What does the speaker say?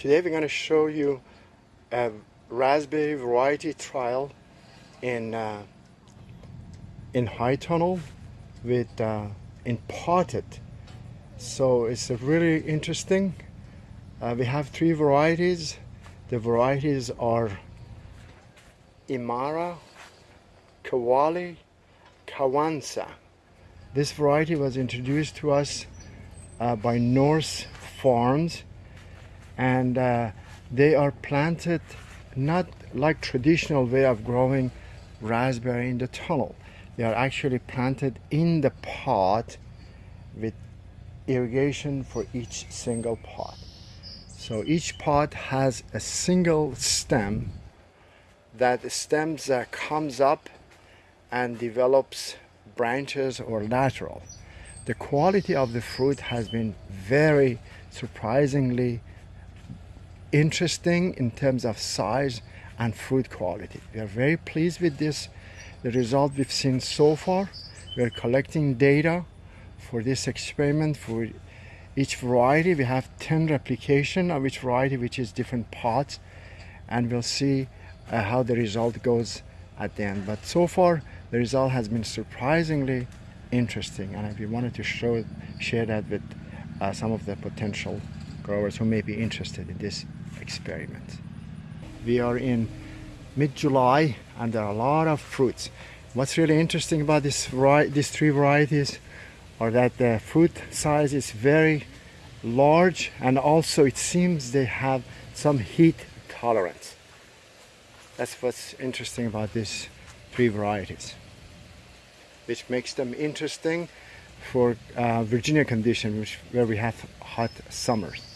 Today we're going to show you a raspberry variety trial in uh, in high tunnel with uh, in potted. So it's really interesting. Uh, we have three varieties. The varieties are Imara, Kweli, Kwanza. This variety was introduced to us uh, by Nourse Farms and uh, they are planted not like traditional way of growing raspberry in the tunnel. They are actually planted in the pot with irrigation for each single pot. So each pot has a single stem. That stems uh, comes up and develops branches or lateral. The quality of the fruit has been very surprisingly interesting in terms of size and fruit quality. We are very pleased with this, the result we've seen so far. We are collecting data for this experiment for each variety. We have 10 replication of each variety, which is different pots, and we'll see uh, how the result goes at the end. But so far, the result has been surprisingly interesting, and we wanted to show, share that with uh, some of the potential growers who may be interested in this experiment. We are in mid-July and there are a lot of fruits. What's really interesting about this these three varieties are that the fruit size is very large and also it seems they have some heat tolerance. That's what's interesting about these three varieties which makes them interesting for uh, Virginia conditions where we have hot summers.